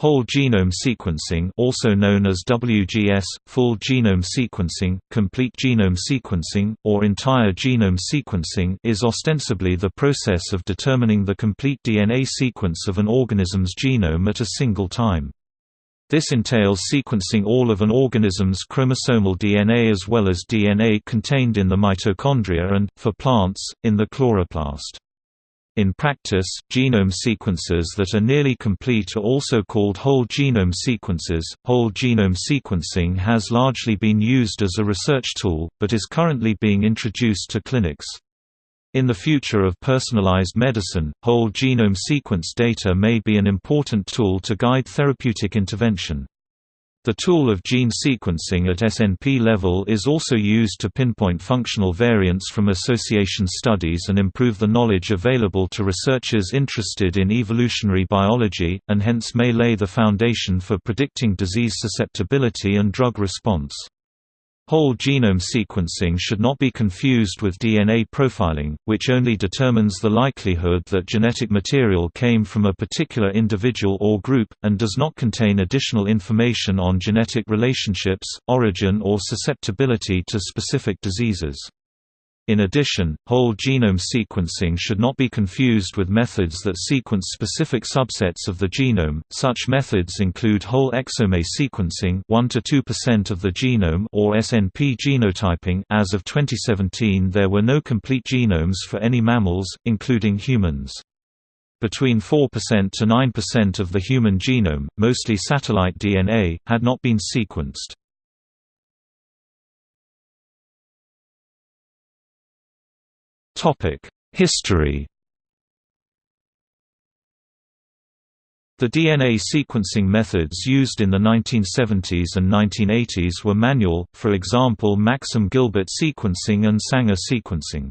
Whole genome sequencing also known as WGS, full genome sequencing, complete genome sequencing, or entire genome sequencing is ostensibly the process of determining the complete DNA sequence of an organism's genome at a single time. This entails sequencing all of an organism's chromosomal DNA as well as DNA contained in the mitochondria and, for plants, in the chloroplast. In practice, genome sequences that are nearly complete are also called whole genome sequences. Whole genome sequencing has largely been used as a research tool, but is currently being introduced to clinics. In the future of personalized medicine, whole genome sequence data may be an important tool to guide therapeutic intervention. The tool of gene sequencing at SNP level is also used to pinpoint functional variants from association studies and improve the knowledge available to researchers interested in evolutionary biology, and hence may lay the foundation for predicting disease susceptibility and drug response. Whole genome sequencing should not be confused with DNA profiling, which only determines the likelihood that genetic material came from a particular individual or group, and does not contain additional information on genetic relationships, origin or susceptibility to specific diseases. In addition, whole genome sequencing should not be confused with methods that sequence specific subsets of the genome. Such methods include whole exome sequencing, 1 to 2% of the genome, or SNP genotyping. As of 2017, there were no complete genomes for any mammals, including humans. Between 4% to 9% of the human genome, mostly satellite DNA, had not been sequenced. History The DNA sequencing methods used in the 1970s and 1980s were manual, for example Maxam Gilbert sequencing and Sanger sequencing.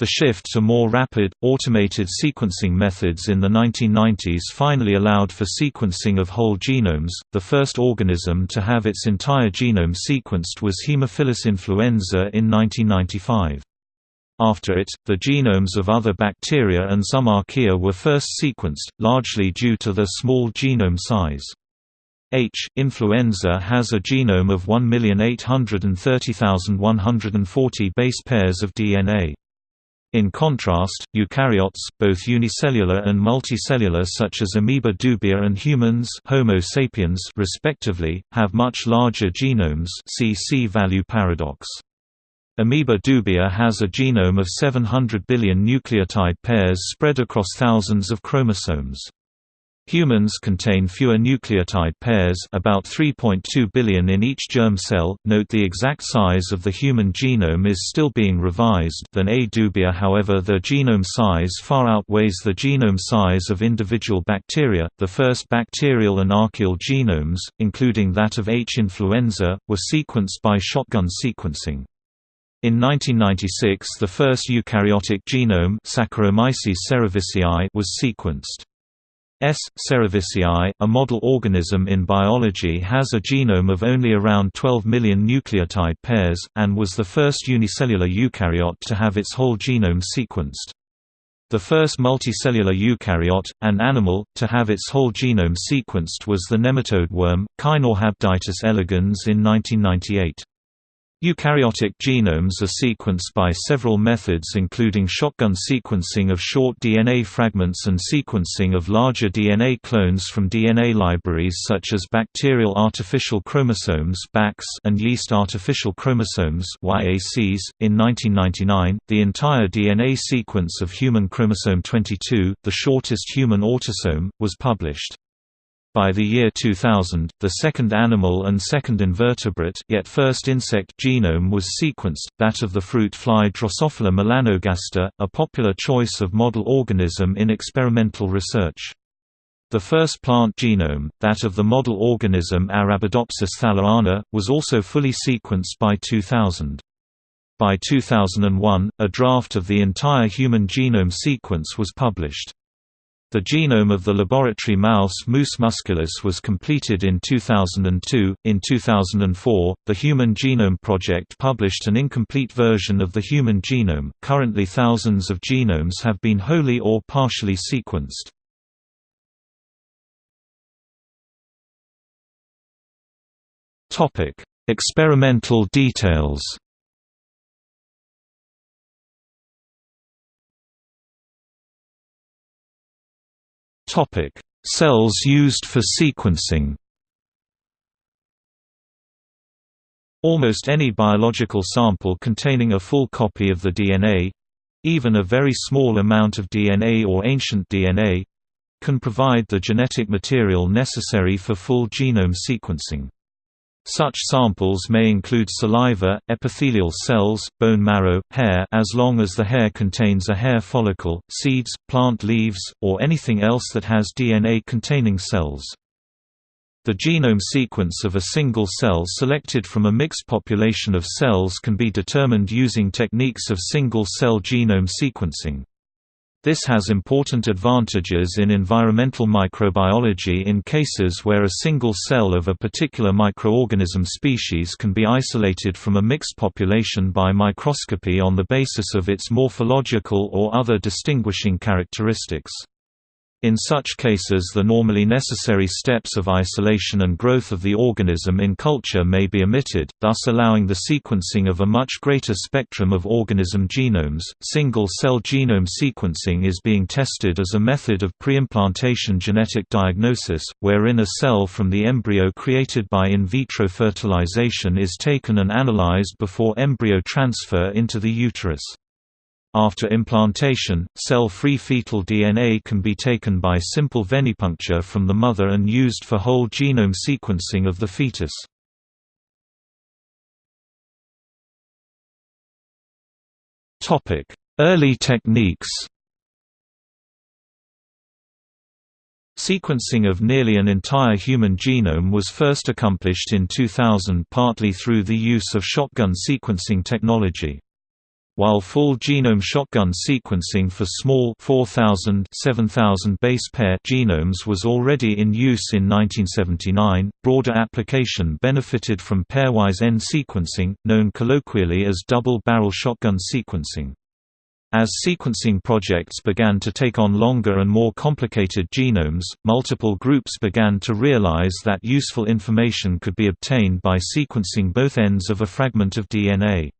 The shift to more rapid, automated sequencing methods in the 1990s finally allowed for sequencing of whole genomes. The first organism to have its entire genome sequenced was Haemophilus influenza in 1995. After it, the genomes of other bacteria and some archaea were first sequenced, largely due to their small genome size. H. influenza has a genome of 1,830,140 base pairs of DNA. In contrast, eukaryotes, both unicellular and multicellular such as Amoeba dubia and humans Homo sapiens respectively, have much larger genomes see C-value paradox. Amoeba dubia has a genome of 700 billion nucleotide pairs spread across thousands of chromosomes. Humans contain fewer nucleotide pairs about 3.2 billion in each germ cell. Note the exact size of the human genome is still being revised than A. dubia however their genome size far outweighs the genome size of individual bacteria. The first bacterial and archaeal genomes, including that of H. influenza, were sequenced by shotgun sequencing. In 1996 the first eukaryotic genome Saccharomyces cerevisiae was sequenced. S. cerevisiae, a model organism in biology has a genome of only around 12 million nucleotide pairs, and was the first unicellular eukaryote to have its whole genome sequenced. The first multicellular eukaryote, an animal, to have its whole genome sequenced was the nematode worm, Caenorhabditis elegans in 1998. Eukaryotic genomes are sequenced by several methods including shotgun sequencing of short DNA fragments and sequencing of larger DNA clones from DNA libraries such as bacterial artificial chromosomes and yeast artificial chromosomes .In 1999, the entire DNA sequence of human chromosome 22, the shortest human autosome, was published. By the year 2000, the second animal and second invertebrate yet first insect genome was sequenced, that of the fruit fly Drosophila melanogaster, a popular choice of model organism in experimental research. The first plant genome, that of the model organism Arabidopsis thaliana, was also fully sequenced by 2000. By 2001, a draft of the entire human genome sequence was published. The genome of the laboratory mouse Mus musculus was completed in 2002. In 2004, the Human Genome Project published an incomplete version of the human genome. Currently, thousands of genomes have been wholly or partially sequenced. Topic: Experimental details. Cells used for sequencing Almost any biological sample containing a full copy of the DNA—even a very small amount of DNA or ancient DNA—can provide the genetic material necessary for full genome sequencing. Such samples may include saliva, epithelial cells, bone marrow, hair as long as the hair contains a hair follicle, seeds, plant leaves, or anything else that has DNA containing cells. The genome sequence of a single cell selected from a mixed population of cells can be determined using techniques of single-cell genome sequencing. This has important advantages in environmental microbiology in cases where a single cell of a particular microorganism species can be isolated from a mixed population by microscopy on the basis of its morphological or other distinguishing characteristics. In such cases the normally necessary steps of isolation and growth of the organism in culture may be omitted, thus allowing the sequencing of a much greater spectrum of organism genomes. Single-cell genome sequencing is being tested as a method of preimplantation genetic diagnosis, wherein a cell from the embryo created by in vitro fertilization is taken and analyzed before embryo transfer into the uterus. After implantation, cell-free fetal DNA can be taken by simple venipuncture from the mother and used for whole genome sequencing of the fetus. Early techniques Sequencing of nearly an entire human genome was first accomplished in 2000 partly through the use of shotgun sequencing technology. While full genome shotgun sequencing for small 4000 7000 base pair genomes was already in use in 1979, broader application benefited from pairwise end sequencing, known colloquially as double-barrel shotgun sequencing. As sequencing projects began to take on longer and more complicated genomes, multiple groups began to realize that useful information could be obtained by sequencing both ends of a fragment of DNA.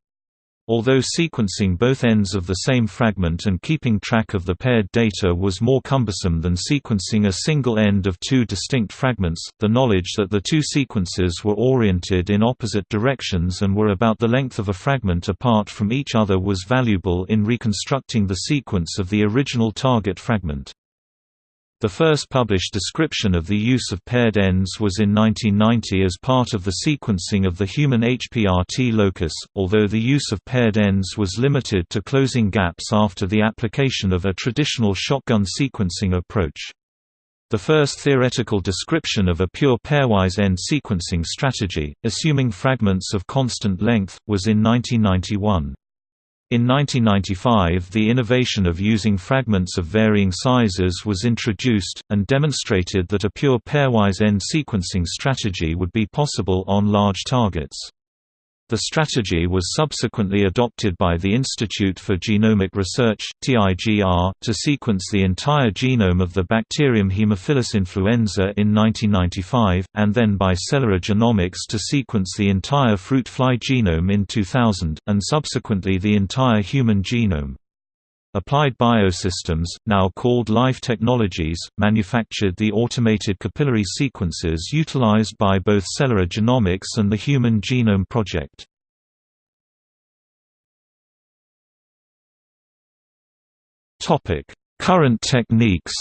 Although sequencing both ends of the same fragment and keeping track of the paired data was more cumbersome than sequencing a single end of two distinct fragments, the knowledge that the two sequences were oriented in opposite directions and were about the length of a fragment apart from each other was valuable in reconstructing the sequence of the original target fragment. The first published description of the use of paired ends was in 1990 as part of the sequencing of the human HPRT locus, although the use of paired ends was limited to closing gaps after the application of a traditional shotgun sequencing approach. The first theoretical description of a pure pairwise end sequencing strategy, assuming fragments of constant length, was in 1991. In 1995 the innovation of using fragments of varying sizes was introduced, and demonstrated that a pure pairwise end sequencing strategy would be possible on large targets. The strategy was subsequently adopted by the Institute for Genomic Research to sequence the entire genome of the bacterium Haemophilus influenza in 1995, and then by Celera Genomics to sequence the entire fruit fly genome in 2000, and subsequently the entire human genome. Applied Biosystems, now called Life Technologies, manufactured the automated capillary sequences utilized by both Celera Genomics and the Human Genome Project. Current techniques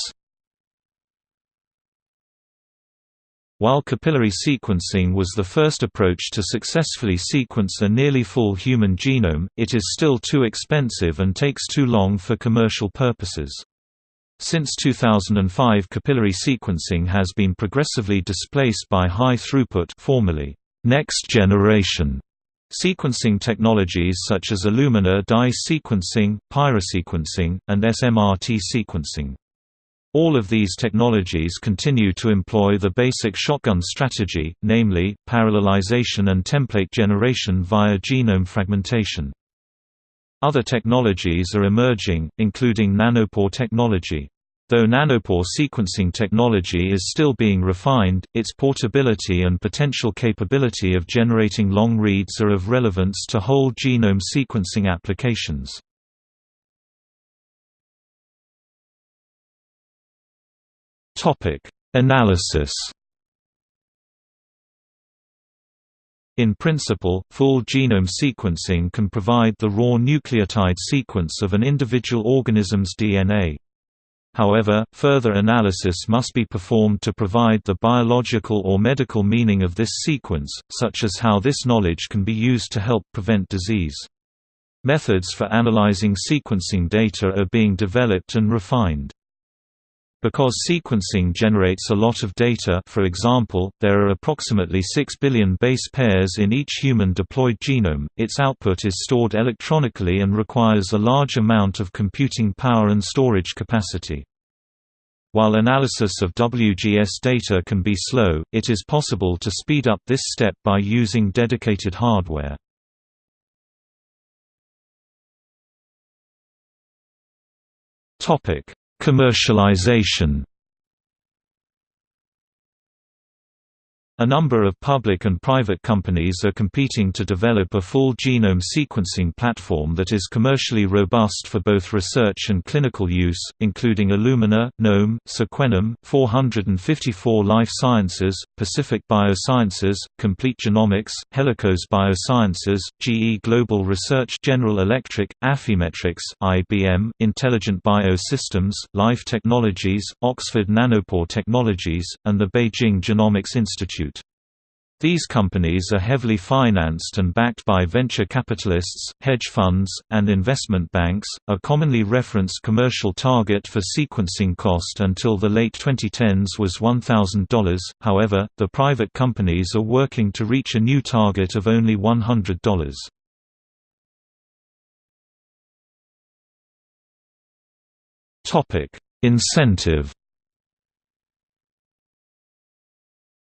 While capillary sequencing was the first approach to successfully sequence a nearly full human genome, it is still too expensive and takes too long for commercial purposes. Since 2005 capillary sequencing has been progressively displaced by high-throughput formerly next-generation sequencing technologies such as Illumina dye sequencing, pyrosequencing, and SMRT sequencing. All of these technologies continue to employ the basic shotgun strategy, namely, parallelization and template generation via genome fragmentation. Other technologies are emerging, including nanopore technology. Though nanopore sequencing technology is still being refined, its portability and potential capability of generating long reads are of relevance to whole genome sequencing applications. Analysis In principle, full genome sequencing can provide the raw nucleotide sequence of an individual organism's DNA. However, further analysis must be performed to provide the biological or medical meaning of this sequence, such as how this knowledge can be used to help prevent disease. Methods for analyzing sequencing data are being developed and refined. Because sequencing generates a lot of data for example, there are approximately 6 billion base pairs in each human diploid genome, its output is stored electronically and requires a large amount of computing power and storage capacity. While analysis of WGS data can be slow, it is possible to speed up this step by using dedicated hardware. Topic: Commercialization A number of public and private companies are competing to develop a full genome sequencing platform that is commercially robust for both research and clinical use, including Illumina, Knome, Sequenom, 454 Life Sciences, Pacific Biosciences, Complete Genomics, Helicos Biosciences, GE Global Research General Electric, Affymetrix IBM, Intelligent Biosystems, Life Technologies, Oxford Nanopore Technologies, and the Beijing Genomics Institute. These companies are heavily financed and backed by venture capitalists, hedge funds, and investment banks. A commonly referenced commercial target for sequencing cost until the late 2010s was $1,000, however, the private companies are working to reach a new target of only $100. Incentive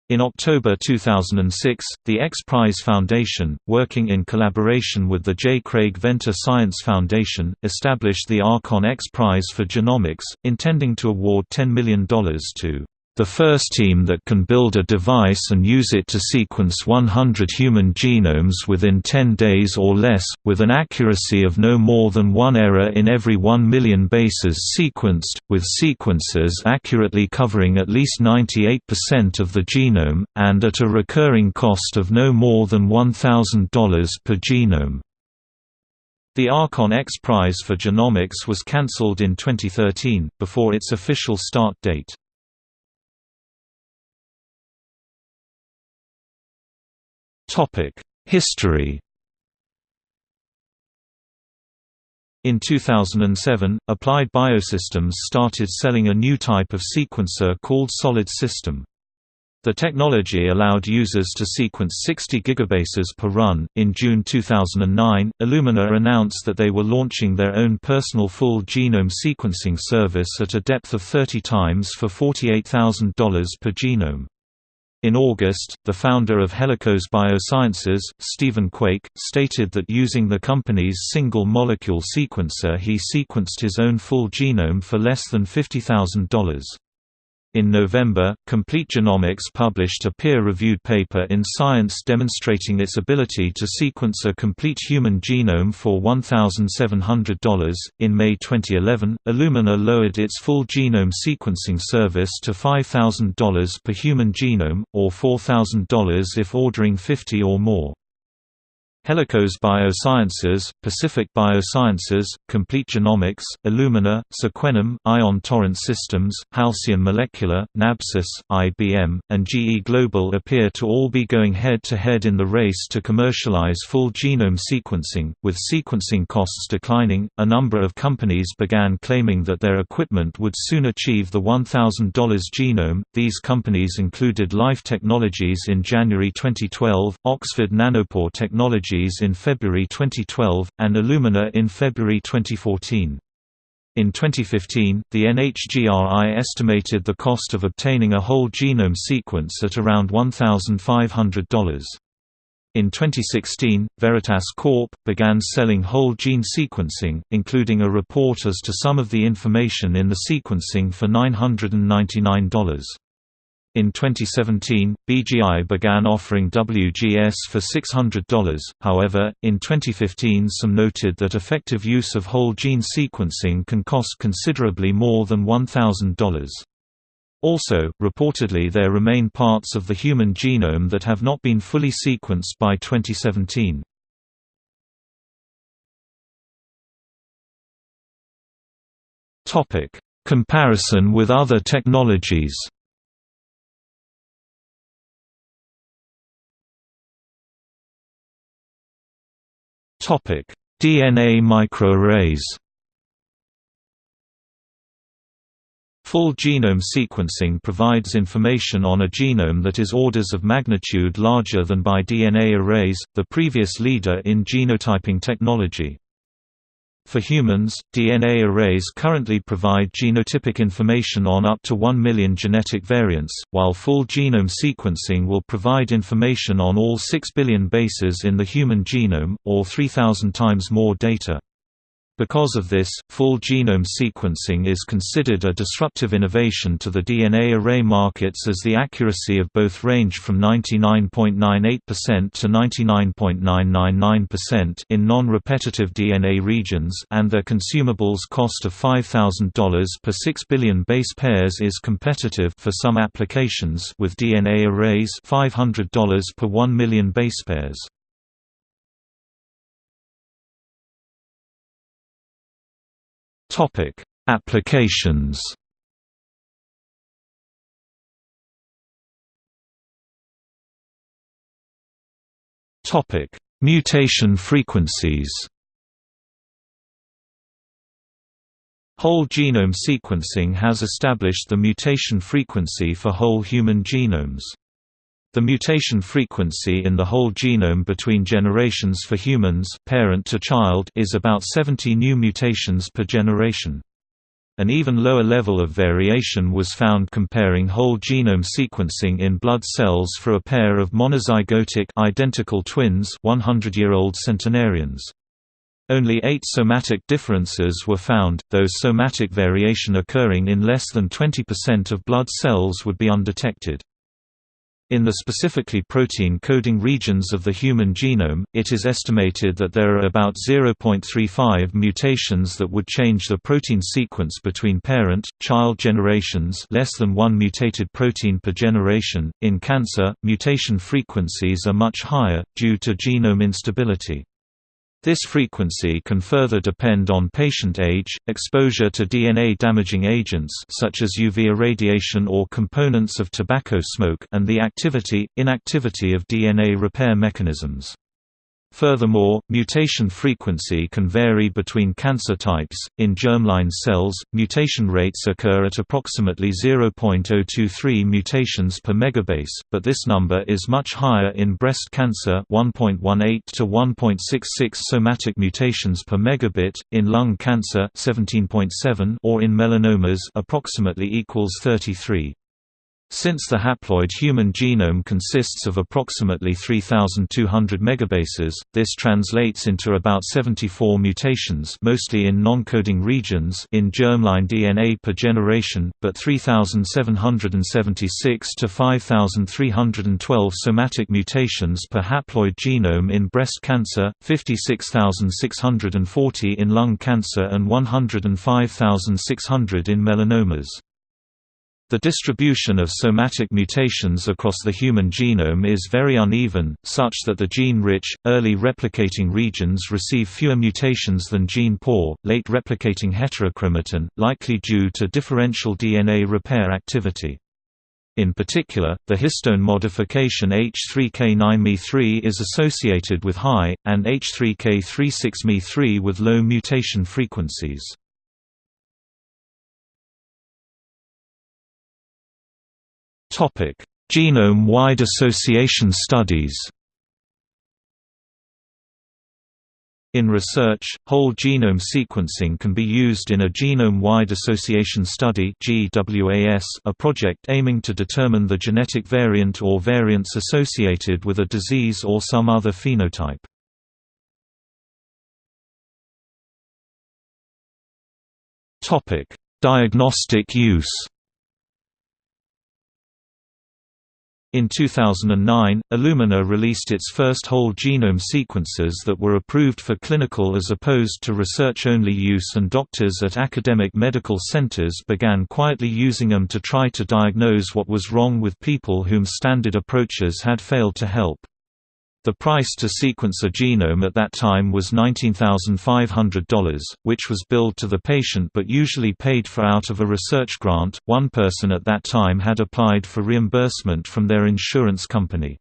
In October 2006, the X Prize Foundation, working in collaboration with the J. Craig Venter Science Foundation, established the Archon X Prize for Genomics, intending to award $10 million to the first team that can build a device and use it to sequence 100 human genomes within 10 days or less, with an accuracy of no more than one error in every 1 million bases sequenced, with sequencers accurately covering at least 98% of the genome, and at a recurring cost of no more than $1,000 per genome. The Archon X Prize for Genomics was cancelled in 2013, before its official start date. History In 2007, Applied Biosystems started selling a new type of sequencer called Solid System. The technology allowed users to sequence 60 gigabases per run. In June 2009, Illumina announced that they were launching their own personal full genome sequencing service at a depth of 30 times for $48,000 per genome. In August, the founder of Helicos Biosciences, Stephen Quake, stated that using the company's single-molecule sequencer he sequenced his own full genome for less than $50,000. In November, Complete Genomics published a peer-reviewed paper in Science demonstrating its ability to sequence a complete human genome for $1,700. In May 2011, Illumina lowered its full genome sequencing service to $5,000 per human genome, or $4,000 if ordering 50 or more. Helicos Biosciences, Pacific Biosciences, Complete Genomics, Illumina, Sequenom, Ion Torrent Systems, Halcyon Molecular, Nabsys, IBM, and GE Global appear to all be going head-to-head -head in the race to commercialize full genome sequencing. With sequencing costs declining, a number of companies began claiming that their equipment would soon achieve the $1,000 genome. These companies included Life Technologies in January 2012, Oxford Nanopore Technologies In February 2012, and Illumina in February 2014. In 2015, the NHGRI estimated the cost of obtaining a whole genome sequence at around $1,500. In 2016, Veritas Corp. began selling whole gene sequencing, including a report as to some of the information in the sequencing for $999. In 2017, BGI began offering WGS for $600, however, in 2015 some noted that effective use of whole gene sequencing can cost considerably more than $1,000. Also, reportedly there remain parts of the human genome that have not been fully sequenced by 2017. Comparison with other technologies DNA microarrays Full genome sequencing provides information on a genome that is orders of magnitude larger than by DNA arrays, the previous leader in genotyping technology. For humans, DNA arrays currently provide genotypic information on up to 1 million genetic variants, while full genome sequencing will provide information on all 6 billion bases in the human genome, or 3,000 times more data. Because of this, full genome sequencing is considered a disruptive innovation to the DNA array markets as the accuracy of both range from 99.98% to 99.999% in non-repetitive DNA regions and their consumables cost of $5,000 per 6 billion base pairs is competitive for some applications with DNA arrays $500 per 1 million base pairs. Topic: Applications. Topic: Mutation frequencies. Whole genome sequencing has established the mutation frequency for whole human genomes. The mutation frequency in the whole genome between generations for humans parent to child is about 70 new mutations per generation. An even lower level of variation was found comparing whole genome sequencing in blood cells for a pair of monozygotic identical twins 100-year-old centenarians. Only eight somatic differences were found, though somatic variation occurring in less than 20% of blood cells would be undetected. In the specifically protein-coding regions of the human genome, it is estimated that there are about 0.35 mutations that would change the protein sequence between parent-child generations less than one mutated protein per generation. In cancer, mutation frequencies are much higher, due to genome instability. This frequency can further depend on patient age, exposure to DNA-damaging agents such as UV irradiation or components of tobacco smoke and the activity, inactivity of DNA repair mechanisms. Furthermore, mutation frequency can vary between cancer types. In germline cells, mutation rates occur at approximately 0.023 mutations per megabase, but this number is much higher in breast cancer, 1.18 to 1.66 somatic mutations per megabit, in lung cancer, 17.7 or in melanomas approximately equals 33. Since the haploid human genome consists of approximately 3,200 megabases, this translates into about 74 mutations mostly in non-coding regions in germline DNA per generation, but 3,776 to 5,312 somatic mutations per haploid genome in breast cancer, 56,640 in lung cancer and 105,600 in melanomas. The distribution of somatic mutations across the human genome is very uneven, such that the gene-rich, early replicating regions receive fewer mutations than gene-poor, late replicating heterochromatin, likely due to differential DNA repair activity. In particular, the histone modification H3K9Me3 is associated with high, and H3K36Me3 with low mutation frequencies. Genome-wide association studies In research, whole genome sequencing can be used in a genome-wide association study a project aiming to determine the genetic variant or variants associated with a disease or some other phenotype. Diagnostic use In 2009, Illumina released its first whole genome sequences that were approved for clinical as opposed to research-only use and doctors at academic medical centers began quietly using them to try to diagnose what was wrong with people whom standard approaches had failed to help. The price to sequence a genome at that time was $19,500, which was billed to the patient but usually paid for out of a research grant. One person at that time had applied for reimbursement from their insurance company.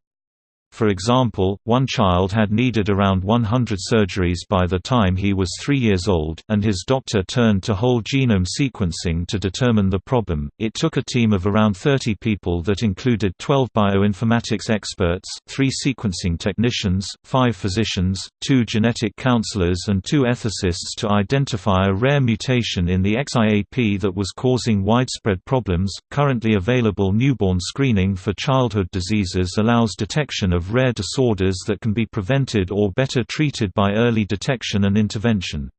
For example, one child had needed around 100 surgeries by the time he was three years old, and his doctor turned to whole genome sequencing to determine the problem. It took a team of around 30 people that included 12 bioinformatics experts, three sequencing technicians, five physicians, two genetic counselors, and two ethicists to identify a rare mutation in the XIAP that was causing widespread problems. Currently available newborn screening for childhood diseases allows detection of of rare disorders that can be prevented or better treated by early detection and intervention.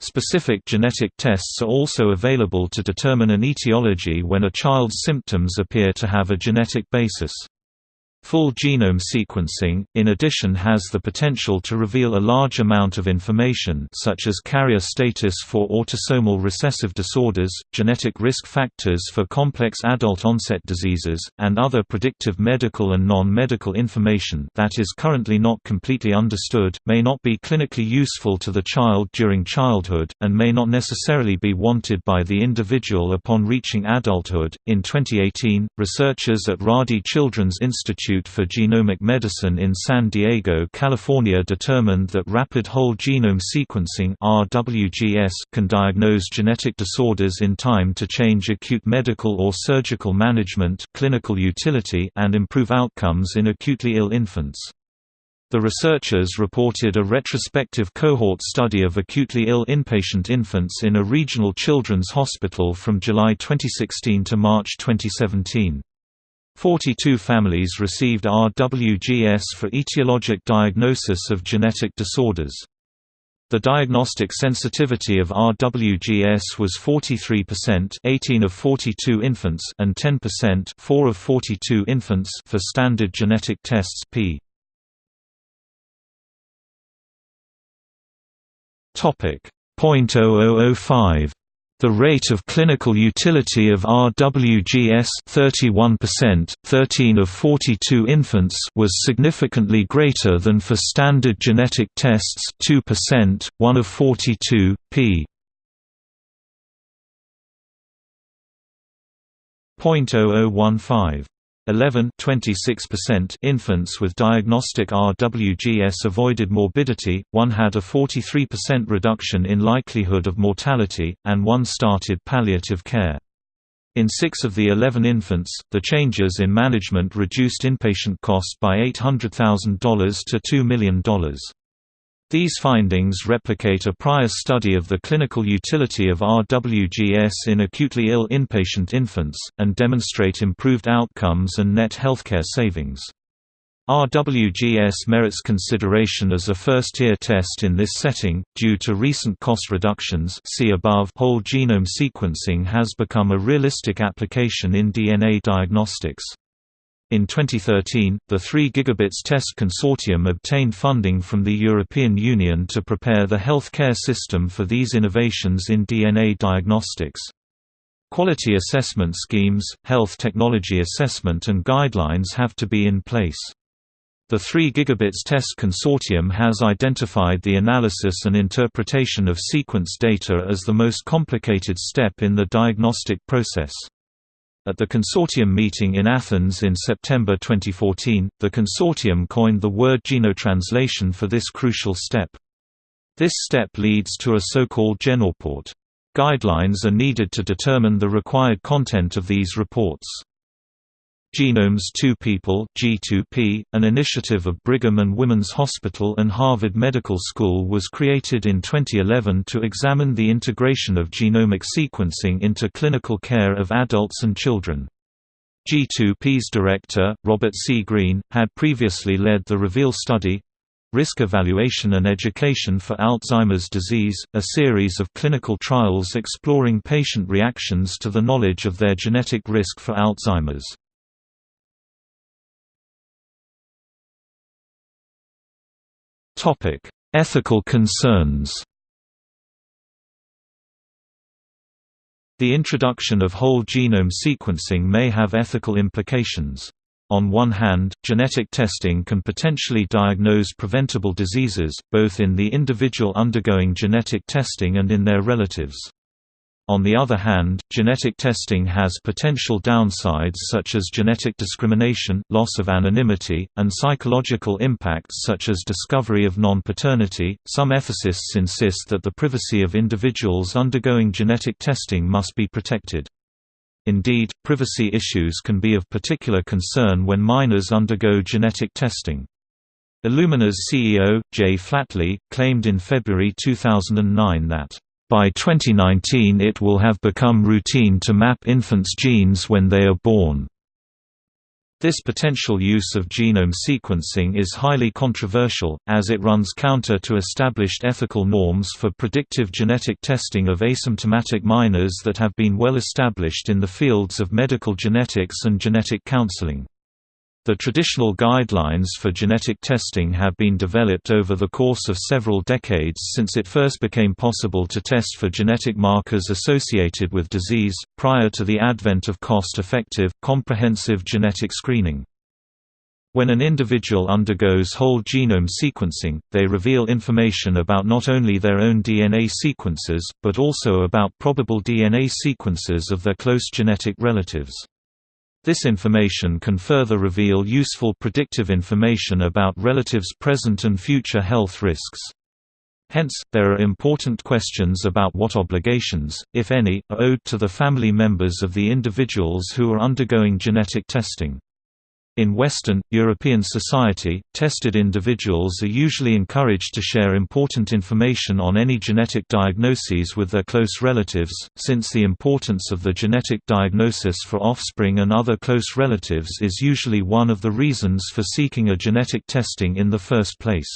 Specific genetic tests are also available to determine an etiology when a child's symptoms appear to have a genetic basis. Full genome sequencing, in addition has the potential to reveal a large amount of information such as carrier status for autosomal recessive disorders, genetic risk factors for complex adult-onset diseases, and other predictive medical and non-medical information that is currently not completely understood, may not be clinically useful to the child during childhood, and may not necessarily be wanted by the individual upon reaching adulthood. In 2018, researchers at Rady Children's Institute Institute for Genomic Medicine in San Diego, California determined that rapid whole genome sequencing RWGS can diagnose genetic disorders in time to change acute medical or surgical management clinical utility and improve outcomes in acutely ill infants. The researchers reported a retrospective cohort study of acutely ill inpatient infants in a regional children's hospital from July 2016 to March 2017. 42 families received RWGS for etiologic diagnosis of genetic disorders. The diagnostic sensitivity of RWGS was 43% 18 of 42 infants and 10% 4 of 42 infants for standard genetic tests P. Topic 0.0005 the rate of clinical utility of RWGS 31%, 13 of 42 infants was significantly greater than for standard genetic tests 2%, 1 of 42, p. 0.0015 11 26% infants with diagnostic RWGS avoided morbidity, one had a 43% reduction in likelihood of mortality, and one started palliative care. In six of the 11 infants, the changes in management reduced inpatient cost by $800,000 to $2 million. These findings replicate a prior study of the clinical utility of RWGS in acutely ill inpatient infants, and demonstrate improved outcomes and net healthcare savings. RWGS merits consideration as a first-tier test in this setting, due to recent cost reductions see above whole genome sequencing has become a realistic application in DNA diagnostics. In 2013, the 3 Gigabits Test Consortium obtained funding from the European Union to prepare the healthcare system for these innovations in DNA diagnostics. Quality assessment schemes, health technology assessment and guidelines have to be in place. The 3 Gigabits Test Consortium has identified the analysis and interpretation of sequence data as the most complicated step in the diagnostic process. At the consortium meeting in Athens in September 2014, the consortium coined the word genotranslation for this crucial step. This step leads to a so-called genoreport. Guidelines are needed to determine the required content of these reports. Genomes Two People G2P, an initiative of Brigham and Women's Hospital and Harvard Medical School was created in 2011 to examine the integration of genomic sequencing into clinical care of adults and children. G2P's director, Robert C. Green, had previously led the REVEAL study, Risk Evaluation and Education for Alzheimer's Disease, a series of clinical trials exploring patient reactions to the knowledge of their genetic risk for Alzheimer's. Topic: Ethical concerns. The introduction of whole genome sequencing may have ethical implications. On one hand, genetic testing can potentially diagnose preventable diseases, both in the individual undergoing genetic testing and in their relatives. On the other hand, genetic testing has potential downsides such as genetic discrimination, loss of anonymity, and psychological impacts such as discovery of non-paternity. Some ethicists insist that the privacy of individuals undergoing genetic testing must be protected. Indeed, privacy issues can be of particular concern when minors undergo genetic testing. Illumina's CEO, Jay Flatley, claimed in February 2009 that by 2019 it will have become routine to map infants' genes when they are born. This potential use of genome sequencing is highly controversial, as it runs counter to established ethical norms for predictive genetic testing of asymptomatic minors that have been well established in the fields of medical genetics and genetic counseling. The traditional guidelines for genetic testing have been developed over the course of several decades since it first became possible to test for genetic markers associated with disease, prior to the advent of cost-effective, comprehensive genetic screening. When an individual undergoes whole genome sequencing, they reveal information about not only their own DNA sequences, but also about probable DNA sequences of their close genetic relatives. This information can further reveal useful predictive information about relatives' present and future health risks. Hence, there are important questions about what obligations, if any, are owed to the family members of the individuals who are undergoing genetic testing. In Western, European society, tested individuals are usually encouraged to share important information on any genetic diagnoses with their close relatives, since the importance of the genetic diagnosis for offspring and other close relatives is usually one of the reasons for seeking a genetic testing in the first place.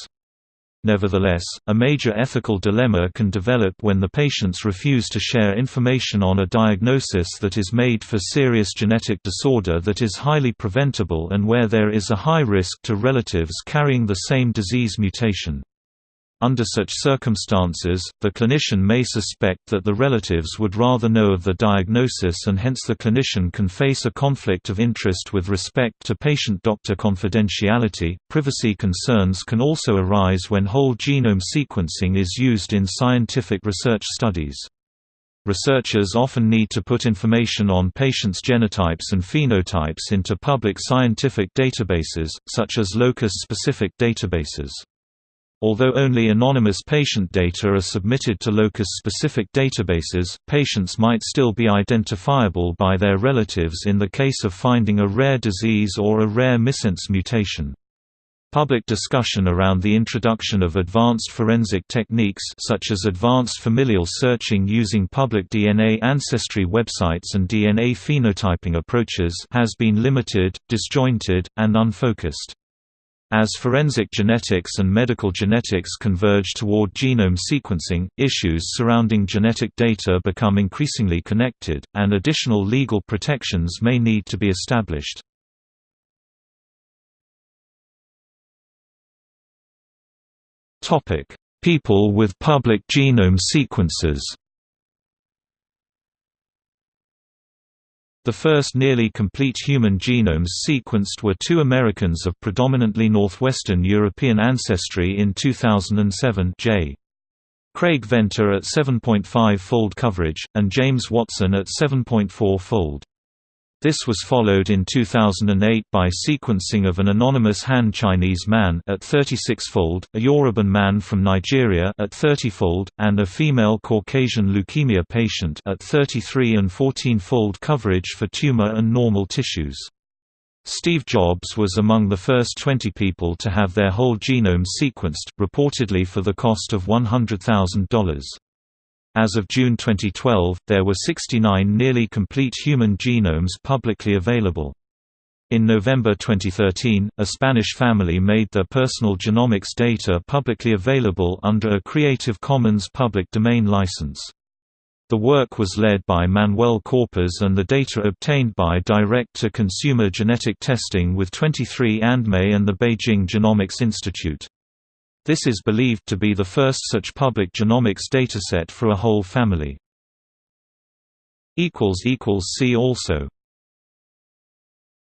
Nevertheless, a major ethical dilemma can develop when the patients refuse to share information on a diagnosis that is made for serious genetic disorder that is highly preventable and where there is a high risk to relatives carrying the same disease mutation. Under such circumstances, the clinician may suspect that the relatives would rather know of the diagnosis and hence the clinician can face a conflict of interest with respect to patient-doctor confidentiality. Privacy concerns can also arise when whole genome sequencing is used in scientific research studies. Researchers often need to put information on patients' genotypes and phenotypes into public scientific databases, such as locus-specific databases. Although only anonymous patient data are submitted to locus-specific databases, patients might still be identifiable by their relatives in the case of finding a rare disease or a rare missense mutation. Public discussion around the introduction of advanced forensic techniques such as advanced familial searching using public DNA ancestry websites and DNA phenotyping approaches has been limited, disjointed, and unfocused. As forensic genetics and medical genetics converge toward genome sequencing, issues surrounding genetic data become increasingly connected, and additional legal protections may need to be established. People with public genome sequences The first nearly complete human genomes sequenced were two Americans of predominantly northwestern European ancestry in 2007 J. Craig Venter at 7.5-fold coverage, and James Watson at 7.4-fold. This was followed in 2008 by sequencing of an anonymous Han Chinese man at 36-fold, a Yoruban man from Nigeria at 30-fold, and a female Caucasian leukemia patient at 33 and 14-fold coverage for tumor and normal tissues. Steve Jobs was among the first 20 people to have their whole genome sequenced, reportedly for the cost of $100,000. As of June 2012, there were 69 nearly complete human genomes publicly available. In November 2013, a Spanish family made their personal genomics data publicly available under a Creative Commons public domain license. The work was led by Manuel Corpas and the data obtained by direct-to-consumer genetic testing with 23andMe and the Beijing Genomics Institute. This is believed to be the first such public genomics dataset for a whole family. See also